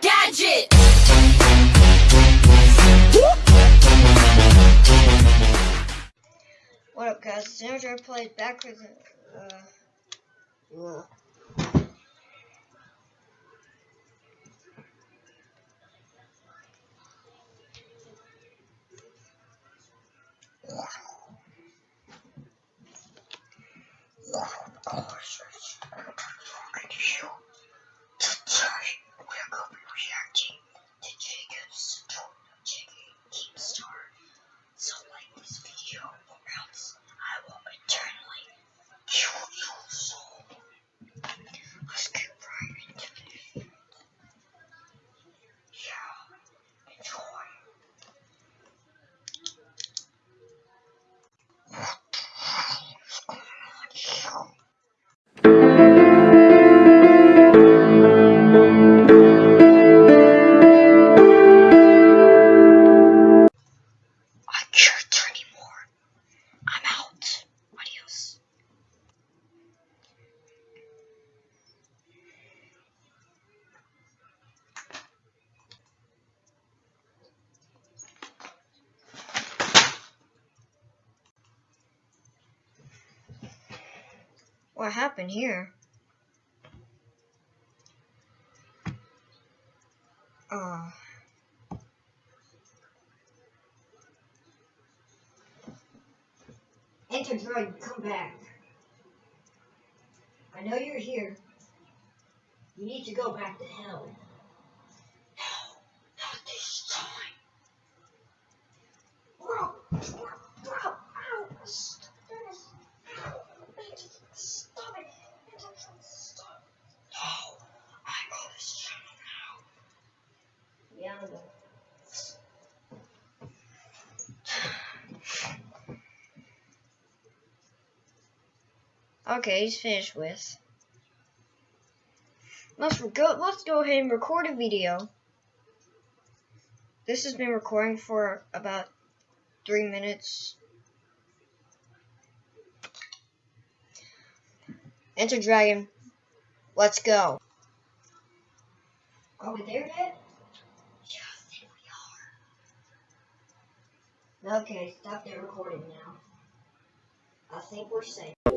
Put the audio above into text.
Gadget! What up, guys? It's Andrew played backwards. Uh, ugh. Today What happened here? Uh, Enter droid, come back. I know you're here. You need to go back to hell. No, not this time. Bro, bro, bro, ow, stop this. Stop it. Stop. No, I'm on this channel now. Yeah, I know. Okay, he's finished with. Let's go. Let's go ahead and record a video. This has been recording for about three minutes. Enter Dragon. Let's go. Are we there yet? Yeah, I think we are. Okay, stop the recording now. I think we're safe.